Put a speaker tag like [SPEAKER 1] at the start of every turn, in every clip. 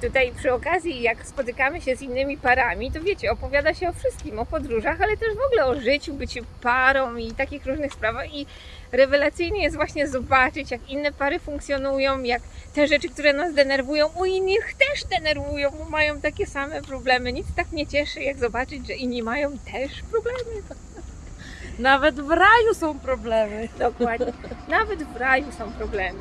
[SPEAKER 1] Tutaj przy okazji, jak spotykamy się z innymi parami, to wiecie, opowiada się o wszystkim, o podróżach, ale też w ogóle o życiu, byciu parą i takich różnych sprawach. I rewelacyjnie jest właśnie zobaczyć, jak inne pary funkcjonują, jak te rzeczy, które nas denerwują, u innych też denerwują, bo mają takie same problemy. Nic tak mnie cieszy, jak zobaczyć, że inni mają też problemy.
[SPEAKER 2] Nawet w raju są problemy.
[SPEAKER 1] Dokładnie. Nawet w raju są problemy.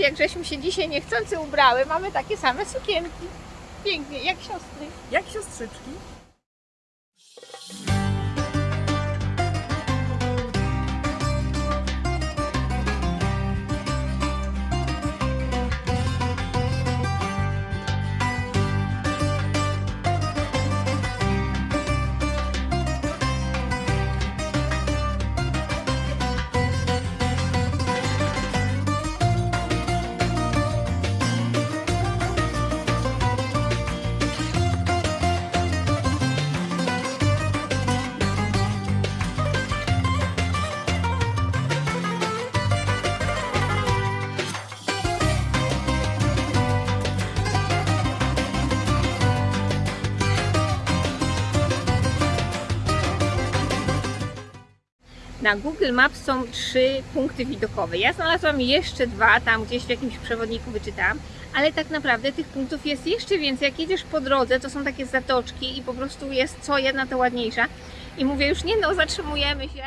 [SPEAKER 1] Jak żeśmy się dzisiaj niechcący ubrały. Mamy takie same sukienki. Pięknie, jak siostry.
[SPEAKER 2] Jak siostrzyczki?
[SPEAKER 1] Na Google Maps są trzy punkty widokowe. Ja znalazłam jeszcze dwa, tam gdzieś w jakimś przewodniku wyczytałam, ale tak naprawdę tych punktów jest jeszcze więcej. Jak jedziesz po drodze, to są takie zatoczki i po prostu jest co jedna to ładniejsza. I mówię już nie no, zatrzymujemy się.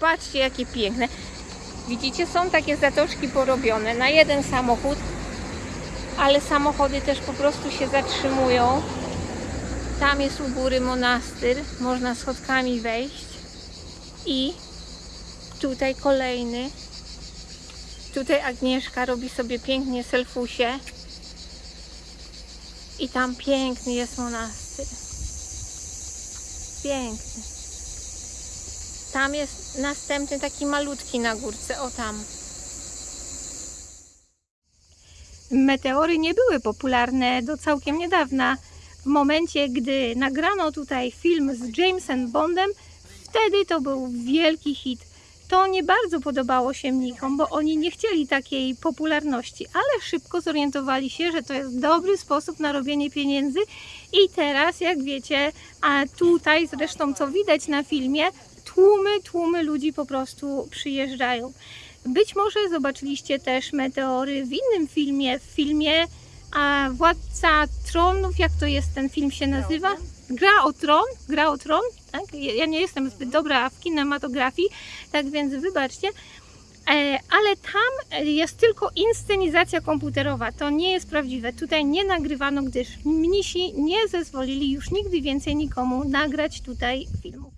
[SPEAKER 1] Patrzcie jakie piękne. Widzicie, są takie zatoczki porobione na jeden samochód, ale samochody też po prostu się zatrzymują. Tam jest u góry monastyr, można schodkami wejść. I tutaj kolejny. Tutaj Agnieszka robi sobie pięknie selfusie. I tam piękny jest monastyr. Piękny. Tam jest następny taki malutki na górce, o tam. Meteory nie były popularne do całkiem niedawna. W momencie, gdy nagrano tutaj film z Jamesem Bondem, wtedy to był wielki hit. To nie bardzo podobało się mnichom, bo oni nie chcieli takiej popularności, ale szybko zorientowali się, że to jest dobry sposób na robienie pieniędzy i teraz, jak wiecie, a tutaj zresztą co widać na filmie, tłumy, tłumy ludzi po prostu przyjeżdżają. Być może zobaczyliście też meteory w innym filmie, w filmie a, Władca Tronów, jak to jest ten film się nazywa? Gra o Tron, Gra o Tron, tak? Ja nie jestem zbyt dobra w kinematografii, tak więc wybaczcie. E, Ale tam jest tylko inscenizacja komputerowa, to nie jest prawdziwe. Tutaj nie nagrywano, gdyż mnisi nie zezwolili już nigdy więcej nikomu nagrać tutaj filmu.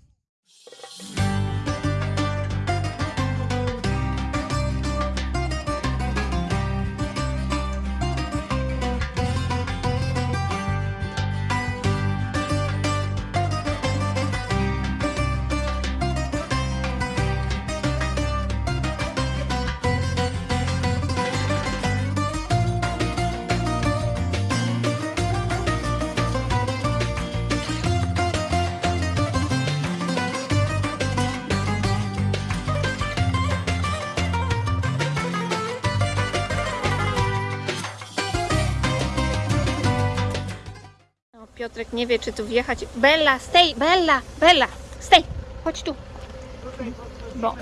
[SPEAKER 1] Piotrek nie wie, czy tu wjechać. Bella, stay! Bella! Bella! Stay! Chodź tu. Bo.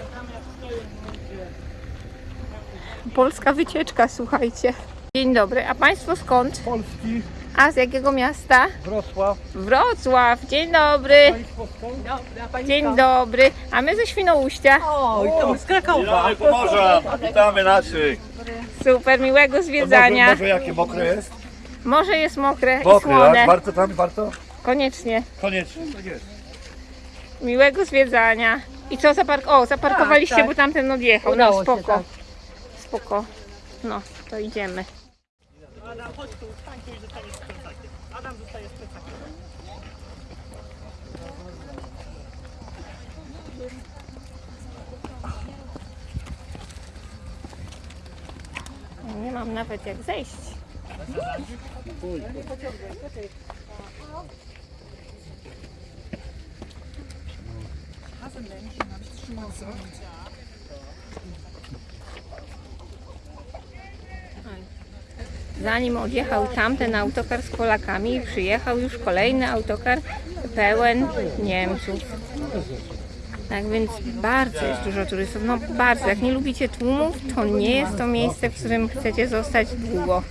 [SPEAKER 1] Polska wycieczka, słuchajcie. Dzień dobry. A Państwo skąd?
[SPEAKER 3] Polski,
[SPEAKER 1] A z jakiego miasta?
[SPEAKER 3] Wrocław,
[SPEAKER 1] Wrocław. Dzień dobry. Dzień dobry. A my ze Świnoujścia.
[SPEAKER 2] Oj, to z Krakowa.
[SPEAKER 3] Witamy Pomorza, witamy naszych.
[SPEAKER 1] Super, miłego zwiedzania.
[SPEAKER 3] jakie mokre jest?
[SPEAKER 1] Morze jest mokre i
[SPEAKER 3] tak?
[SPEAKER 1] słone.
[SPEAKER 3] Warto tam, warto?
[SPEAKER 1] Koniecznie.
[SPEAKER 3] Koniecznie. Tak
[SPEAKER 1] Miłego zwiedzania. I co zapark... O, zaparkowaliście,
[SPEAKER 2] tak, tak.
[SPEAKER 1] bo tamten odjechał.
[SPEAKER 2] No, Udało
[SPEAKER 1] no spoko.
[SPEAKER 2] Się, tak.
[SPEAKER 1] Spoko. No, to idziemy. Adam, chodź tu, stań tu i zostaniesz plecakiem. Adam zostaje z plecakiem. Nie mam nawet jak zejść. Zanim odjechał tamten autokar z Polakami, przyjechał już kolejny autokar pełen Niemców. Tak więc bardzo jest dużo turystów, no bardzo. Jak nie lubicie tłumów, to nie jest to miejsce, w którym chcecie zostać długo.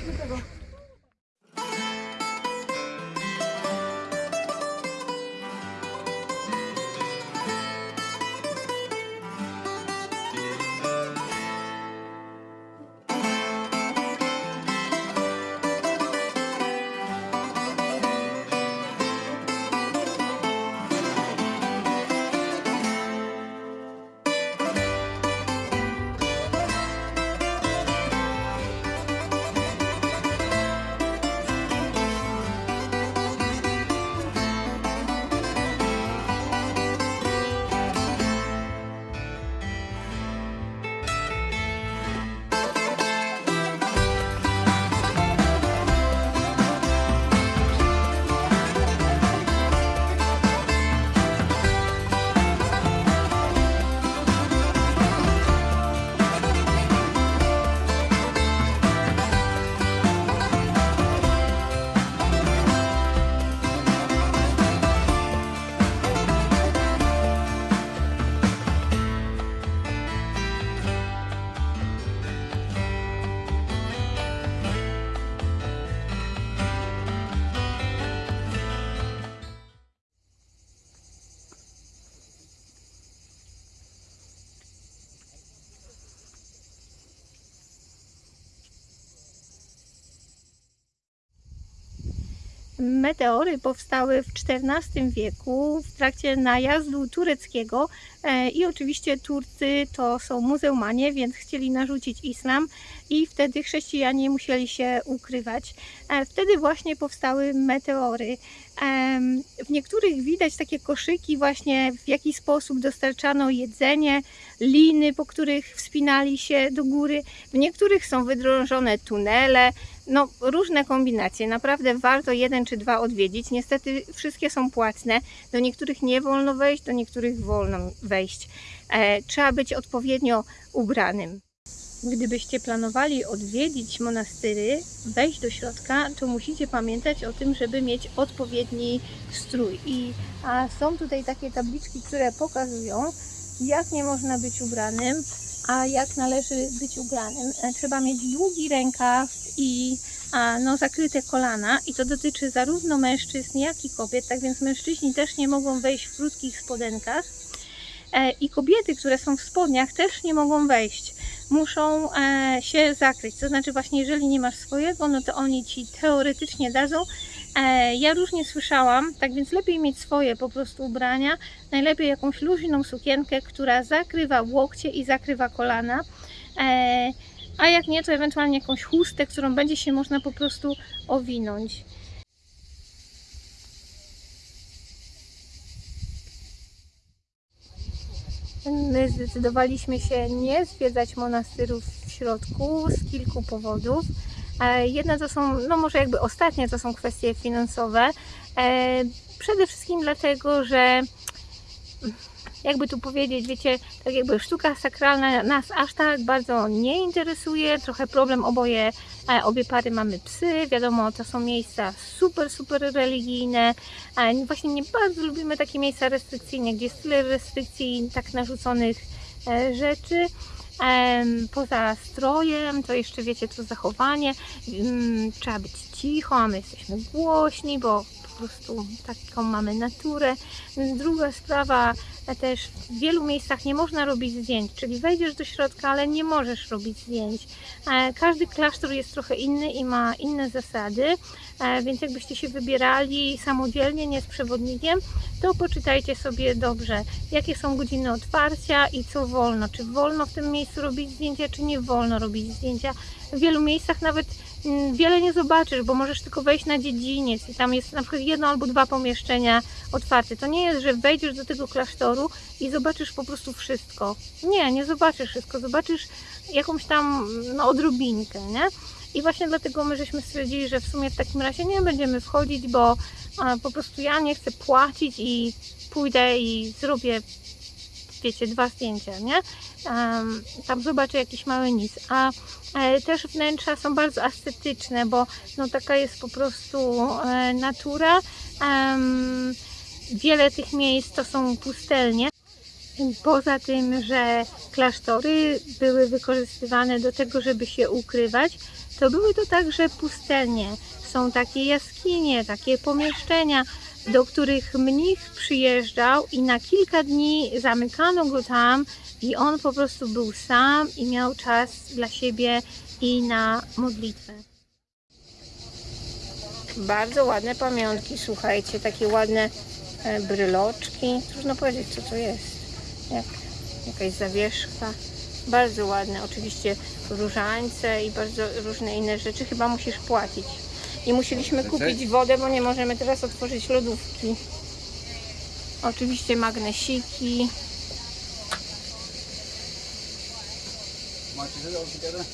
[SPEAKER 1] Meteory powstały w XIV wieku w trakcie najazdu tureckiego e, i oczywiście Turcy to są muzełmanie, więc chcieli narzucić islam i wtedy chrześcijanie musieli się ukrywać. E, Wtedy właśnie powstały meteory. W niektórych widać takie koszyki właśnie w jaki sposób dostarczano jedzenie, liny, po których wspinali się do góry. W niektórych są wydrążone tunele, no różne kombinacje. Naprawdę warto jeden czy dwa odwiedzić. Niestety wszystkie są płatne. Do niektórych nie wolno wejść, do niektórych wolno wejść. E, trzeba być odpowiednio ubranym. Gdybyście planowali odwiedzić monastyry, wejść do środka, to musicie pamiętać o tym, żeby mieć odpowiedni strój. I a są tutaj takie tabliczki, które pokazują, jak nie można być ubranym, a jak należy być ubranym. E, Trzeba mieć długi rękaw i a, no, zakryte kolana i to dotyczy zarówno mężczyzn, jak i kobiet, tak więc mężczyźni też nie mogą wejść w krótkich spodenkach. E, I kobiety, które są w spodniach, też nie mogą wejść. Muszą e, się zakryć. To znaczy, właśnie, jeżeli nie masz swojego, no to oni ci teoretycznie dadzą. E, ja różnie słyszałam, tak więc lepiej mieć swoje po prostu ubrania. Najlepiej jakąś luźną sukienkę, która zakrywa łokcie i zakrywa kolana. A jak nie, to ewentualnie jakąś chustę, którą będzie się można po prostu owinąć. My zdecydowaliśmy się nie zwiedzać monastyrów w środku z kilku powodów. E, Jedna to są, no może jakby ostatnie to są kwestie finansowe. E, Przede wszystkim dlatego, że jakby tu powiedzieć, wiecie, tak jakby sztuka sakralna nas aż tak bardzo nie interesuje. Trochę problem oboje, e, obie pary mamy psy, wiadomo, to są miejsca super, super religijne. E, Właśnie nie bardzo lubimy takie miejsca restrykcyjne, gdzie jest tyle restrykcji tak narzuconych e, rzeczy. Poza strojem, to jeszcze wiecie, to zachowanie. Mm, Trzeba być cicho, a my jesteśmy głośni, bo prostu taką mamy naturę. Druga sprawa, e, też w wielu miejscach nie można robić zdjęć, czyli wejdziesz do środka, ale nie możesz robić zdjęć. E, Każdy klasztor jest trochę inny i ma inne zasady, e, więc jakbyście się wybierali samodzielnie, nie z przewodnikiem, to poczytajcie sobie dobrze, jakie są godziny otwarcia i co wolno. Czy wolno w tym miejscu robić zdjęcia, czy nie wolno robić zdjęcia. W wielu miejscach nawet wiele nie zobaczysz, bo możesz tylko wejść na dziedziniec i tam jest na przykład jedno albo dwa pomieszczenia otwarte. To nie jest, że wejdziesz do tego klasztoru i zobaczysz po prostu wszystko. Nie, nie zobaczysz wszystko, zobaczysz jakąś tam no, odrobinkę, nie? I właśnie dlatego my żeśmy stwierdzili, że w sumie w takim razie nie będziemy wchodzić, bo po prostu ja nie chcę płacić i pójdę i zrobię, wiecie, dwa zdjęcia, nie? Tam zobaczę jakiś mały nic. A e, też wnętrza są bardzo estetyczne, bo no, taka jest po prostu e, natura. Wiele tych miejsc to są pustelnie. Poza tym, że klasztory były wykorzystywane do tego, żeby się ukrywać, to były to także pustelnie. Są takie jaskinie, takie pomieszczenia, do których mnich przyjeżdżał i na kilka dni zamykano go tam i on po prostu był sam i miał czas dla siebie i na modlitwę. Bardzo ładne pamiątki, słuchajcie, takie ładne e, bryloczki. Trudno powiedzieć, co to jest. Jak jakaś zawieszka. Bardzo ładne, oczywiście różańce i bardzo różne inne rzeczy. Chyba musisz płacić. I musieliśmy kupić wodę, bo nie możemy teraz otworzyć lodówki. Oczywiście magnesiki.
[SPEAKER 3] Macie tyle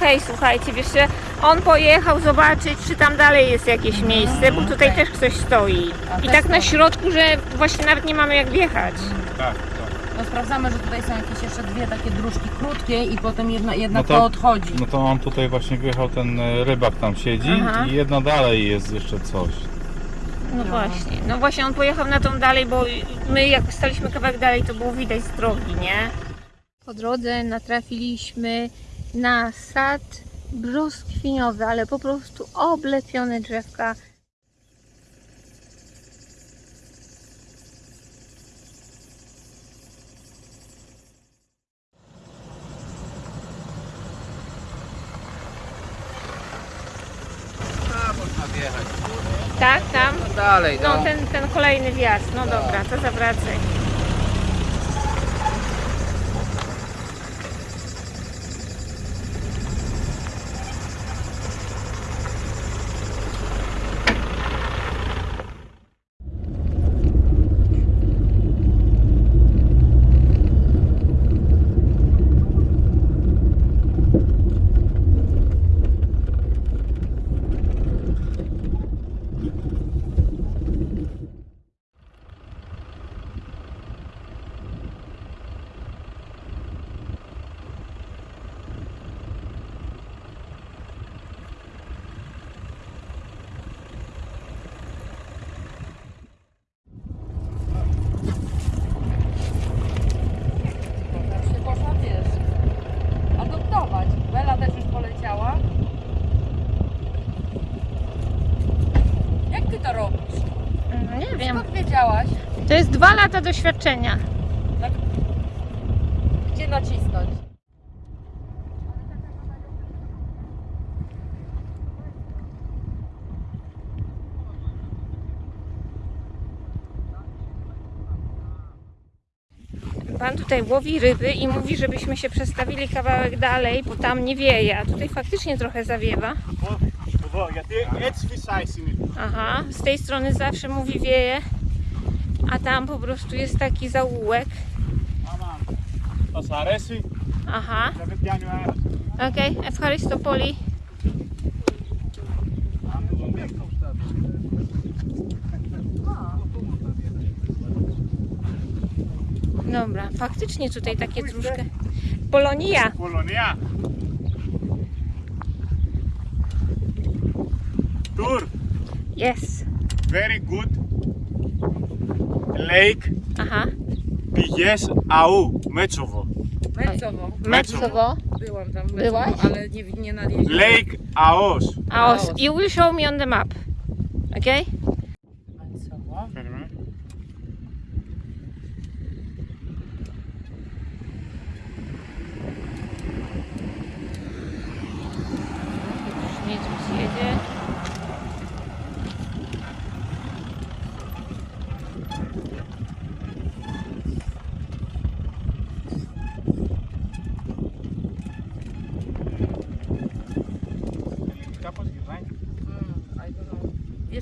[SPEAKER 1] hej, słuchajcie, wiesz, że on pojechał zobaczyć, czy tam dalej jest jakieś miejsce, bo tutaj też ktoś stoi. I tak na środku, że właśnie nawet nie mamy jak wjechać.
[SPEAKER 3] Tak, tak.
[SPEAKER 2] No sprawdzamy, że tutaj są jakieś jeszcze dwie takie dróżki krótkie i potem jedna, jedna
[SPEAKER 4] No
[SPEAKER 2] to,
[SPEAKER 4] to-
[SPEAKER 2] odchodzi.
[SPEAKER 4] No to on tutaj właśnie wjechał, ten e, rybak tam siedzi
[SPEAKER 1] Aha.
[SPEAKER 4] i jedno dalej jest jeszcze coś.
[SPEAKER 1] No właśnie, no właśnie on pojechał na tą dalej, bo my jak staliśmy kawałek dalej, to było widać z drogi, nie? Po drodze natrafiliśmy na sad brzoskwiniowy, ale po prostu oblepione drzewka.
[SPEAKER 3] A, można wjechać.
[SPEAKER 1] Tak, tam?
[SPEAKER 3] No dalej,
[SPEAKER 1] No
[SPEAKER 3] no.
[SPEAKER 1] ten, ten kolejny wjazd, no dobra, to zawracaj.
[SPEAKER 2] Tam się można, wiesz, adoptować. Bela też już poleciała. Jak ty to robisz?
[SPEAKER 1] No nie wiem.
[SPEAKER 2] Skąd wiedziałaś,
[SPEAKER 1] To jest Dwa lata doświadczenia. Tak.
[SPEAKER 2] Gdzie nacisnąć?
[SPEAKER 1] Pan tutaj łowi ryby i mówi, żebyśmy się przestawili kawałek dalej, bo tam nie wieje, a tutaj faktycznie trochę zawiewa. Aha, z tej strony zawsze mówi wieje a tam po prostu jest taki zaułek. Aha. Okej, okay,
[SPEAKER 3] Escharis to poli.
[SPEAKER 1] Dobra, faktycznie tutaj takie troszkę. Polonia.
[SPEAKER 3] Polonia. Tour.
[SPEAKER 1] Yes.
[SPEAKER 3] Very good. Lake
[SPEAKER 1] uh-huh.
[SPEAKER 3] Aha. Pijes Au,
[SPEAKER 2] Meczowo.
[SPEAKER 1] Metzowo. Metzowo.
[SPEAKER 2] Byłam tam w
[SPEAKER 1] Byłaś?
[SPEAKER 2] Metzowo, ale nie, nie na
[SPEAKER 3] Lake Aos.
[SPEAKER 1] Aos. You will show me on the map. Okay?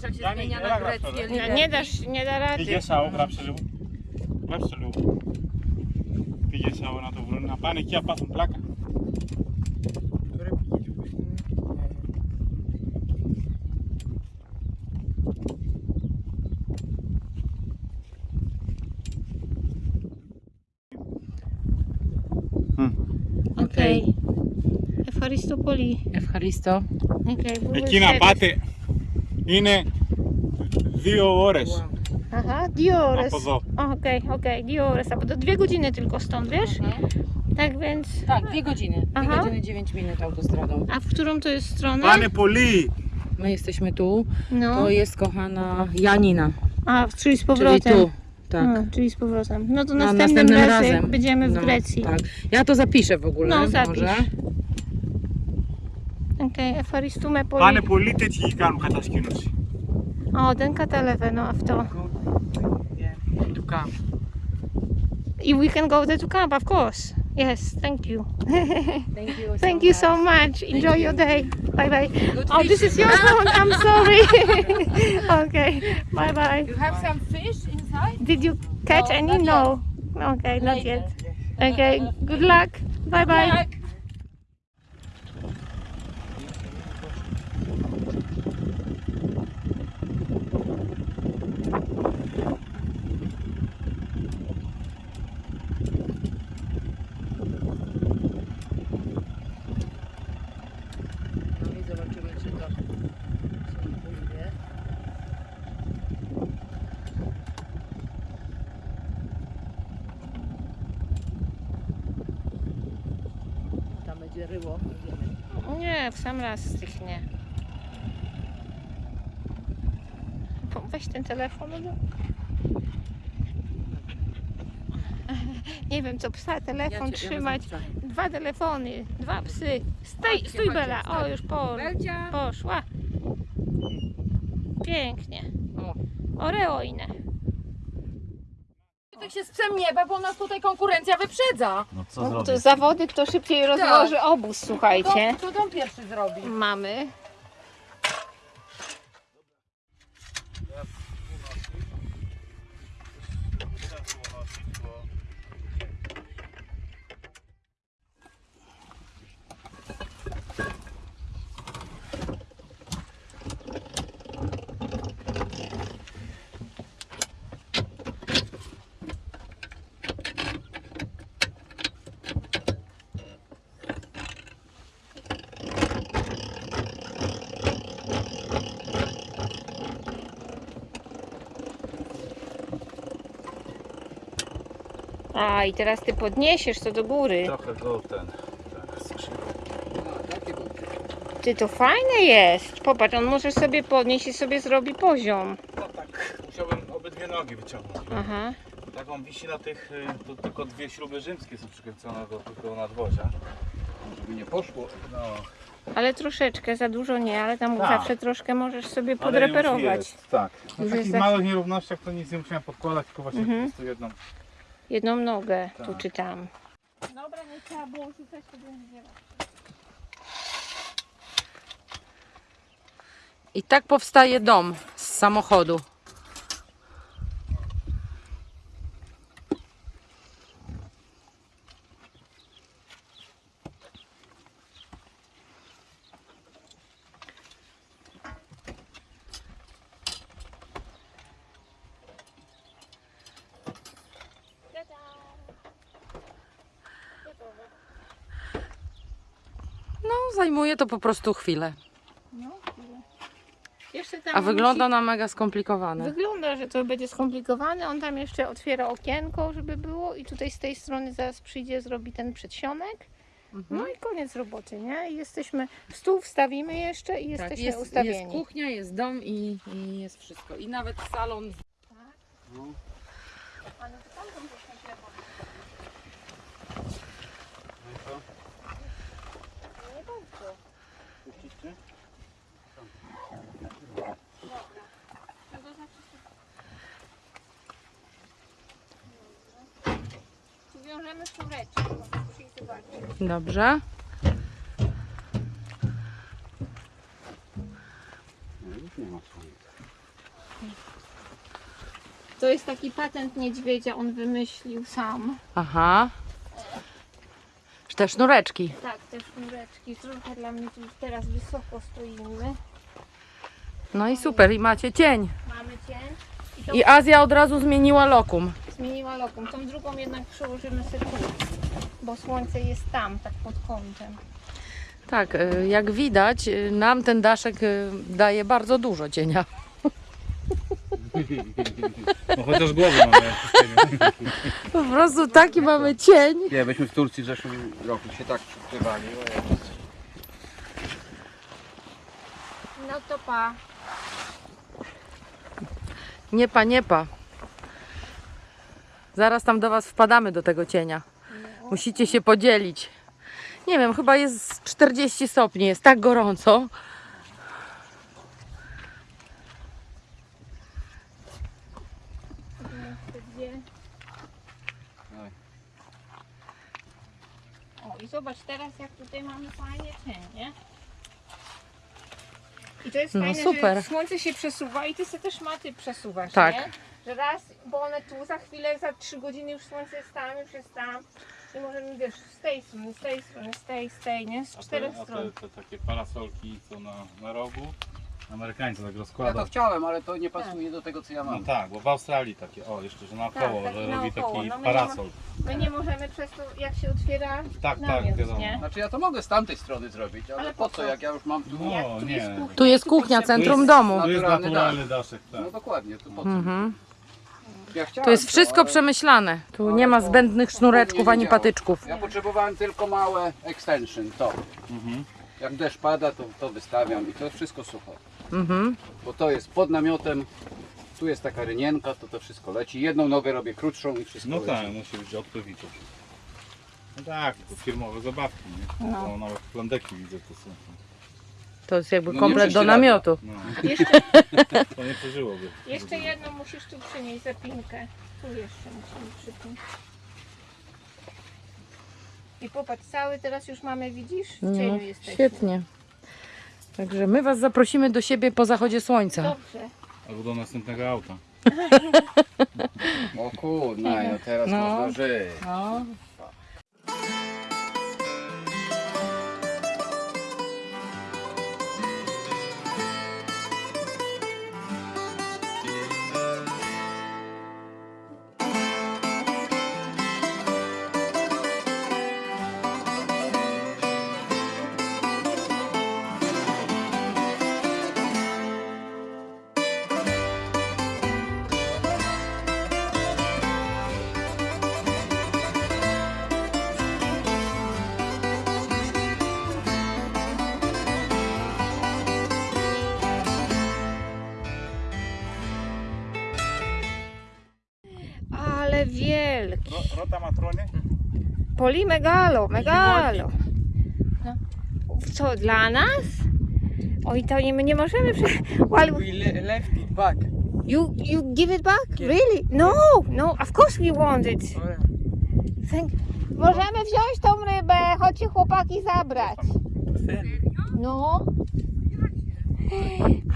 [SPEAKER 2] Wiesz jak się
[SPEAKER 3] Dani,
[SPEAKER 2] zmienia
[SPEAKER 3] ja
[SPEAKER 2] na
[SPEAKER 3] gram
[SPEAKER 2] greckie
[SPEAKER 3] wtedy.
[SPEAKER 1] No, nie dasz, nie da rady.
[SPEAKER 3] Πηγές αού, γράψε λίγο. Γράψε λίγο. Πηγές αού να το βρουν, να πάνε εκεί να πάθουν πλάκα.
[SPEAKER 1] Okej. Ευχαριστώ πολύ.
[SPEAKER 2] Ευχαριστώ.
[SPEAKER 1] Okay, we will
[SPEAKER 3] Εκεί να
[SPEAKER 1] set-
[SPEAKER 3] πάτε είναι δύο ώρες
[SPEAKER 1] Aha, dwie ώρες.
[SPEAKER 3] από εδώ.
[SPEAKER 1] Okej, okej, dwie ώρες. A to dwie godziny tylko stąd, wiesz? Tak więc...
[SPEAKER 2] Tak, dwie godziny. Dwie
[SPEAKER 1] Aha.
[SPEAKER 2] godziny, dziewięć minut autostradą.
[SPEAKER 1] A w którą to jest stronę?
[SPEAKER 3] Πάνε πολύ.
[SPEAKER 2] My jesteśmy tu.
[SPEAKER 1] No.
[SPEAKER 2] To jest kochana Janina.
[SPEAKER 1] A, czyli z
[SPEAKER 2] Czyli
[SPEAKER 1] powrotem.
[SPEAKER 2] tu. Tak.
[SPEAKER 1] A, czyli z powrotem. No to
[SPEAKER 2] No,
[SPEAKER 1] następnym, razem, jak będziemy w
[SPEAKER 2] No,
[SPEAKER 1] Grecji.
[SPEAKER 2] Tak. Ja to zapiszę w ogóle.
[SPEAKER 1] No, zapisz.
[SPEAKER 2] Może.
[SPEAKER 1] Okej, ευχαριστούμε πολύ.
[SPEAKER 3] Πάνε πολύ τέτοιοι κάνουν κατασκήνωση.
[SPEAKER 1] O, δεν καταλαβαίνω αυτό.
[SPEAKER 2] Tu kam.
[SPEAKER 1] If we can go there to camp, of course. Yes, thank you.
[SPEAKER 2] Thank you
[SPEAKER 1] Thank you so much. Enjoy your day. Bye bye.
[SPEAKER 2] Good
[SPEAKER 1] Oh, this is your phone. I'm sorry. okay. Bye bye.
[SPEAKER 2] You have some fish inside?
[SPEAKER 1] Did you catch
[SPEAKER 2] No,
[SPEAKER 1] any?
[SPEAKER 2] not
[SPEAKER 1] No. Okay, not
[SPEAKER 2] Later.
[SPEAKER 1] yet. Okay. Good luck. Bye bye.
[SPEAKER 2] Tak. No Ryło.
[SPEAKER 1] Nie, w sam raz stychnie. Po- Weź ten telefon. No. Nie wiem, co psa telefon trzymać. Dwa telefony, dwa psy. Stój,
[SPEAKER 2] Chodźcie,
[SPEAKER 1] stój
[SPEAKER 2] chodźcie,
[SPEAKER 1] Bela. O,
[SPEAKER 2] wstań.
[SPEAKER 1] już po,
[SPEAKER 2] Belcia!
[SPEAKER 1] poszła. Pięknie.
[SPEAKER 2] O.
[SPEAKER 1] Oreo inne.
[SPEAKER 2] Tak się nieba, bo nas tutaj konkurencja wyprzedza.
[SPEAKER 4] No co
[SPEAKER 1] No,
[SPEAKER 4] zrobić?
[SPEAKER 1] to zawody, kto szybciej rozłoży obóz, słuchajcie.
[SPEAKER 2] To, to on pierwszy zrobi.
[SPEAKER 1] Mamy. A i teraz ty podniesiesz to do góry.
[SPEAKER 4] Trochę go ten. Tak, chcesz.
[SPEAKER 1] Ty to fajne jest. Popatrz, on może sobie podnieść i sobie zrobi poziom.
[SPEAKER 3] No tak, musiałbym obydwie nogi wyciągnąć.
[SPEAKER 1] Aha.
[SPEAKER 4] Tak on wisi na tych, y, to tylko dwie śruby rzymskie są przykręcone do tego nadwozia. Żeby nie poszło. No,
[SPEAKER 1] Ale troszeczkę, za dużo nie, ale tam
[SPEAKER 4] Tak.
[SPEAKER 1] zawsze troszkę możesz sobie
[SPEAKER 4] ale już
[SPEAKER 1] podreperować.
[SPEAKER 4] jest, Tak. Na takich
[SPEAKER 1] jest za-
[SPEAKER 4] małych nierównościach to nic nie musiałem podkładać, tylko właśnie
[SPEAKER 1] Mhm.
[SPEAKER 4] po prostu jedną.
[SPEAKER 1] Jedną nogę, tu
[SPEAKER 4] Tak.
[SPEAKER 1] czy tam. Dobra, nie trzeba było rzucać, to będzie
[SPEAKER 2] I tak powstaje dom z samochodu. No, zajmuje to po prostu chwilę.
[SPEAKER 1] No, chwilę. Jeszcze tam
[SPEAKER 2] A wygląda
[SPEAKER 1] musi-
[SPEAKER 2] na mega skomplikowane.
[SPEAKER 1] Wygląda, że to będzie skomplikowane. On tam jeszcze otwiera okienko, żeby było i tutaj z tej strony zaraz przyjdzie, zrobi ten przedsionek.
[SPEAKER 2] Mhm.
[SPEAKER 1] No i koniec roboty, nie? I jesteśmy, stół wstawimy jeszcze i jesteśmy
[SPEAKER 2] tak, jest,
[SPEAKER 1] ustawieni.
[SPEAKER 2] jest kuchnia, jest dom i, i jest wszystko. I nawet salon.
[SPEAKER 1] Ale to tam będziesz nagrywał.
[SPEAKER 3] No i co?
[SPEAKER 1] Nie bardzo.
[SPEAKER 3] Puścicie?
[SPEAKER 1] Czego znaczy Ich zobaczyć.
[SPEAKER 2] Dobrze.
[SPEAKER 1] To jest taki patent niedźwiedzia, on wymyślił sam.
[SPEAKER 2] Aha. Te sznureczki.
[SPEAKER 1] Tak, te sznureczki. Trochę dla mnie tu teraz wysoko stoimy.
[SPEAKER 2] No i super, i macie cień.
[SPEAKER 1] Mamy cień. I to
[SPEAKER 2] I Azja od razu zmieniła lokum.
[SPEAKER 1] Zmieniła lokum. Tą drugą jednak przełożymy sobie tu, bo słońce jest tam, tak pod kątem.
[SPEAKER 2] Tak, y, jak widać, y, nam ten daszek y, daje bardzo dużo cienia.
[SPEAKER 3] No chociaż głowy mamy.
[SPEAKER 2] Po prostu taki mamy cień.
[SPEAKER 4] Nie, byśmy w Turcji w zeszłym roku się tak przykrywali.
[SPEAKER 1] No to pa.
[SPEAKER 2] Nie pa, nie pa. Zaraz tam do Was wpadamy do tego cienia. Musicie się podzielić. Nie wiem, chyba jest 40 stopni, jest tak gorąco.
[SPEAKER 1] O i zobacz teraz jak tutaj mamy fajnie cień, nie? I to jest
[SPEAKER 2] No
[SPEAKER 1] fajne,
[SPEAKER 2] super.
[SPEAKER 1] że słońce się przesuwa i ty sobie też maty przesuwasz,
[SPEAKER 2] Tak.
[SPEAKER 1] nie? Że raz, bo one tu za chwilę, za trzy godziny już słońce jest tam, już jest tam. I możemy, wiesz, z tej strony, z tej strony, z tej, z tej, nie? Z
[SPEAKER 3] A te,
[SPEAKER 1] czterech
[SPEAKER 3] a
[SPEAKER 1] stron.
[SPEAKER 3] te, te takie parasolki co na, na rogu, Amerykańcy tak
[SPEAKER 4] Ja to chciałem, ale to nie pasuje do tego co ja
[SPEAKER 3] No
[SPEAKER 4] mam.
[SPEAKER 3] tak, bo w Australii takie, o jeszcze, że naokoło,
[SPEAKER 1] Tak, taki
[SPEAKER 3] że robi
[SPEAKER 1] naokoło.
[SPEAKER 3] taki
[SPEAKER 1] No my
[SPEAKER 3] parasol.
[SPEAKER 1] My nie możemy przez to, jak się otwiera
[SPEAKER 3] Tak, tak,
[SPEAKER 1] namiot,
[SPEAKER 3] wiadomo.
[SPEAKER 1] nie?
[SPEAKER 4] Znaczy ja to mogę z tamtej strony zrobić, ale,
[SPEAKER 1] Ale
[SPEAKER 4] po
[SPEAKER 1] po
[SPEAKER 4] co
[SPEAKER 1] co?
[SPEAKER 4] jak ja już mam tu...
[SPEAKER 3] No
[SPEAKER 1] tu
[SPEAKER 3] nie.
[SPEAKER 2] Tu jest
[SPEAKER 1] tu
[SPEAKER 2] kuchnia, centrum domu.
[SPEAKER 3] To jest
[SPEAKER 4] Naturalny
[SPEAKER 3] naturalny daszek, tak.
[SPEAKER 4] No dokładnie, to po co?
[SPEAKER 2] Mhm.
[SPEAKER 4] Ja chciałem
[SPEAKER 2] To jest wszystko
[SPEAKER 4] ale
[SPEAKER 2] przemyślane. Tu
[SPEAKER 4] Ale
[SPEAKER 2] nie ma zbędnych sznureczków ani patyczków.
[SPEAKER 4] Ja potrzebowałem tylko małe extension, to.
[SPEAKER 3] Mhm.
[SPEAKER 4] Jak deszcz pada, to to wystawiam i to jest wszystko sucho.
[SPEAKER 2] Mhm.
[SPEAKER 4] Bo to jest pod namiotem, tu jest taka rynienka, to to wszystko leci. Jedną nogę robię krótszą i wszystko
[SPEAKER 3] No
[SPEAKER 4] leci.
[SPEAKER 3] tak, musi być odpływicze. No tak, to firmowe zabawki, nie?
[SPEAKER 1] No.
[SPEAKER 3] No. Nawet plandeki widzę to są.
[SPEAKER 2] To jest jakby
[SPEAKER 4] No nie
[SPEAKER 2] komplet do namiotu.
[SPEAKER 3] No,
[SPEAKER 1] Jeszcze,
[SPEAKER 3] to nie przeżyłoby.
[SPEAKER 1] jeszcze jedną musisz tu przynieść zapinkę. Tu jeszcze musimy przypiąć. I popatrz, cały teraz już mamy, widzisz? W
[SPEAKER 2] No,
[SPEAKER 1] cieniu jesteśmy.
[SPEAKER 2] świetnie. Także my Was zaprosimy do siebie po zachodzie słońca.
[SPEAKER 1] Dobrze.
[SPEAKER 3] Albo do następnego auta.
[SPEAKER 4] O kurna, no teraz
[SPEAKER 2] No.
[SPEAKER 4] można żyć.
[SPEAKER 2] No.
[SPEAKER 3] Matrony?
[SPEAKER 1] Poli megalo, megalo. No. Co, dla nas? Oj, to nie, my nie możemy... Prze... Well,
[SPEAKER 5] We le- left it back.
[SPEAKER 1] You you give it back? Really? No, no, of course we want it. Thank... Możemy wziąć tą rybę, chodźcie chłopaki zabrać. No.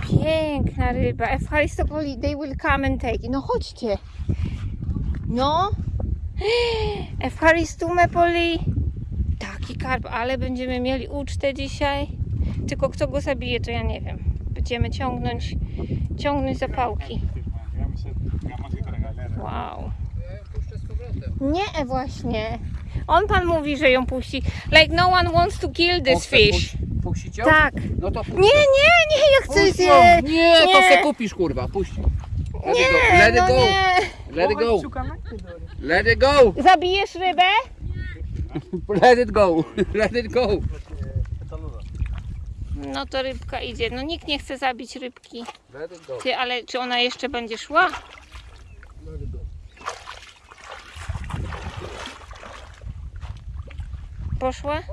[SPEAKER 1] Piękna ryba. Efharistopoli, they will come and take. it. No chodźcie. No. Efharistopoli. Taki karp, ale będziemy mieli ucztę dzisiaj. Tylko kto go zabije, to ja nie wiem. Będziemy ciągnąć, ciągnąć zapałki. Wow. Nie, właśnie. On pan mówi, że ją puści. Like no one wants to kill this fish.
[SPEAKER 5] Puścić ją?
[SPEAKER 1] Tak.
[SPEAKER 5] No to puść
[SPEAKER 1] Nie, nie, nie, ja chcę
[SPEAKER 5] Puść
[SPEAKER 1] się.
[SPEAKER 5] ją. Nie, to se kupisz kurwa, puść. Let it
[SPEAKER 1] Nie,
[SPEAKER 5] go, let it
[SPEAKER 1] no
[SPEAKER 5] go,
[SPEAKER 1] nie.
[SPEAKER 5] let it go, let it go,
[SPEAKER 1] Zabijesz rybę?
[SPEAKER 5] let it go, let it go.
[SPEAKER 1] No to rybka idzie. No nikt nie chce zabić rybki.
[SPEAKER 5] Let it go.
[SPEAKER 1] Ty, ale czy ona jeszcze będzie szła? Poszła?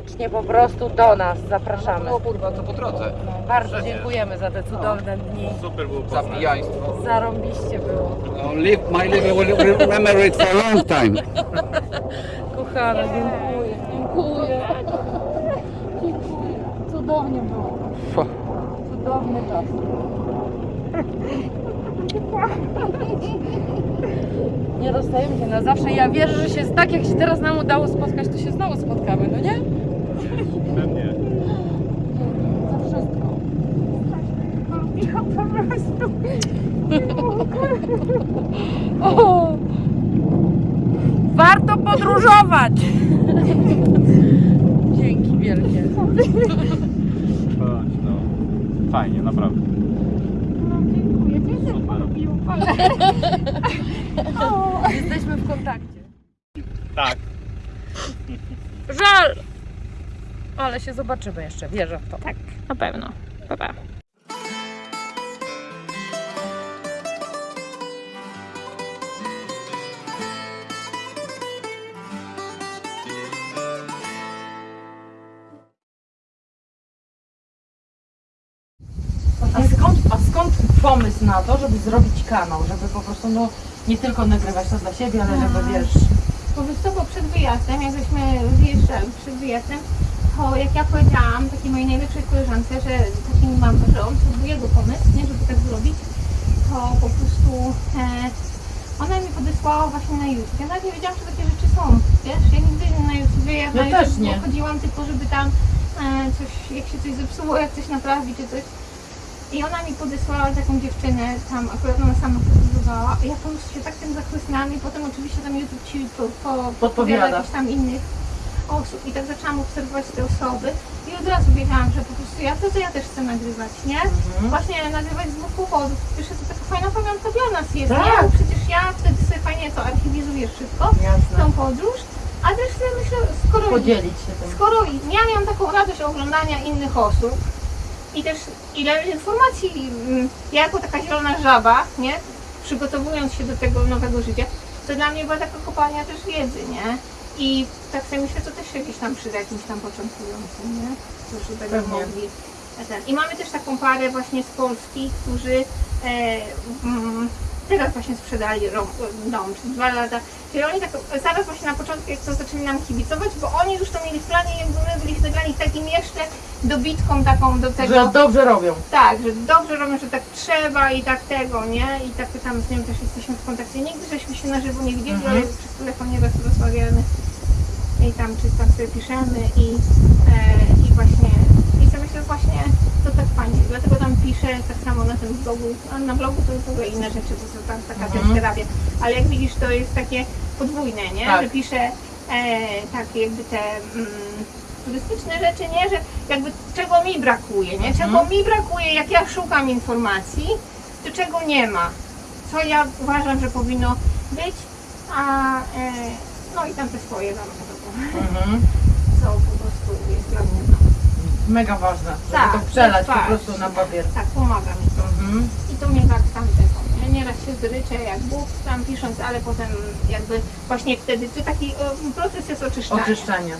[SPEAKER 2] Koniecznie po prostu do nas zapraszamy.
[SPEAKER 5] No kurwa, to po drodze.
[SPEAKER 2] Bardzo dziękujemy za te cudowne dni.
[SPEAKER 3] Super było poznać.
[SPEAKER 5] Zapijaństwo.
[SPEAKER 2] Zarąbiście było.
[SPEAKER 5] No, live, my liver will remember it for a long time.
[SPEAKER 2] Kochana, dziękuję. Dziękuję. Dziękuję. Cudownie było. Cudowny czas. Nie rozstajemy się na zawsze. Ja wierzę, że się tak jak się teraz nam udało spotkać, to się znowu spotkamy, no nie?
[SPEAKER 3] Pewnie.
[SPEAKER 2] Za wszystko. O! Warto podróżować! Dzięki wielkie.
[SPEAKER 3] Chodź, no. Fajnie, naprawdę.
[SPEAKER 2] Jesteśmy w kontakcie.
[SPEAKER 3] Tak.
[SPEAKER 2] Żal! Ale się zobaczymy jeszcze, wierzę w to.
[SPEAKER 1] Tak, na pewno. Pa, pa.
[SPEAKER 2] A skąd, a skąd pomysł na to, żeby zrobić kanał? Żeby po prostu no, nie tylko nagrywać to dla siebie, ale żeby wiesz.
[SPEAKER 1] Co, bo przed wyjazdem, jak żeśmy wyjeżdżali przed wyjazdem, to jak ja powiedziałam takiej mojej najlepszej koleżance, że taki mam, że on był jego pomysł, nie, żeby tak zrobić, to po prostu e, ona mi podesłała właśnie na YouTube. Ja nawet nie wiedziałam, że takie rzeczy są, wiesz, ja nigdy na YouTube, ja,
[SPEAKER 2] Ja
[SPEAKER 1] na
[SPEAKER 2] też
[SPEAKER 1] YouTube
[SPEAKER 2] nie.
[SPEAKER 1] chodziłam tylko, żeby tam e, coś, jak się coś zepsuło, jak coś naprawić, czy coś. I ona mi podesłała taką dziewczynę, tam akurat ona sama podróżowała. Ja po prostu się tak tym zachłysnęłam i potem oczywiście tam YouTube ci po, po,
[SPEAKER 2] Podpowiada.
[SPEAKER 1] jakichś tam innych osób. I tak zaczęłam obserwować te osoby i od razu wiedziałam, że po prostu ja to, to ja też chcę nagrywać, nie? Właśnie nagrywać z dwóch powodów. Po Pierwsze to taka fajna pamiątka dla nas jest,
[SPEAKER 2] Tak.
[SPEAKER 1] nie? Bo przecież ja wtedy sobie fajnie to archiwizuję wszystko,
[SPEAKER 2] Jasne.
[SPEAKER 1] tą podróż, a też sobie myślę, skoro
[SPEAKER 2] Podzielić się tym.
[SPEAKER 1] skoro ja miałam taką radość oglądania innych osób i też ile informacji, mm, ja jako taka zielona żaba, nie, przygotowując się do tego nowego życia, to dla mnie była taka kopalnia też wiedzy, nie? I tak sobie myślę, to też się gdzieś tam przyda jakimś tam początkującym, nie? Którzy będą
[SPEAKER 2] Pewnie.
[SPEAKER 1] mogli. e, Ten. I mamy też taką parę właśnie z Polski, którzy e, mm, teraz właśnie sprzedali dom, przez dwa lata. Czyli oni tak zaraz właśnie na początku, jak to zaczęli nam kibicować, bo oni już to mieli w planie, jakby my byliśmy dla nich takim jeszcze dobitką taką do tego.
[SPEAKER 2] Że dobrze robią.
[SPEAKER 1] Tak, że dobrze robią, że tak trzeba i tak tego, nie? I tak tam z nim też jesteśmy w kontakcie. Nigdy żeśmy się na żywo nie widzieli,
[SPEAKER 2] Mhm.
[SPEAKER 1] ale przez telefon nieraz rozmawiamy i tam czy tam sobie piszemy i, e, i właśnie i sobie myślę właśnie to tak fajnie. Dlatego tam piszę tak samo na tym blogu. A na blogu to w ogóle inne rzeczy, to są tam taka
[SPEAKER 2] Mhm.
[SPEAKER 1] też terapia. Ale jak widzisz, to jest takie podwójne, nie?
[SPEAKER 2] Tak.
[SPEAKER 1] Że piszę e, tak jakby te mm, turystyczne rzeczy, nie? Że jakby czego mi brakuje, nie? Czego
[SPEAKER 2] Mhm.
[SPEAKER 1] mi brakuje, jak ja szukam informacji, to czego nie ma. Co ja uważam, że powinno być, a e, no i tam te swoje tam
[SPEAKER 2] Mhm.
[SPEAKER 1] co po prostu jest dla mnie
[SPEAKER 2] Mega ważne, żeby
[SPEAKER 1] Tak,
[SPEAKER 2] to przelać po
[SPEAKER 1] tak.
[SPEAKER 2] prostu na papier.
[SPEAKER 1] tak pomaga mi to.
[SPEAKER 2] Mhm.
[SPEAKER 1] I to mnie tak tam tego. Ja nieraz się zryczę jak Bóg tam pisząc, ale potem jakby właśnie wtedy to taki proces jest oczyszczania.
[SPEAKER 2] Oczyszczenie.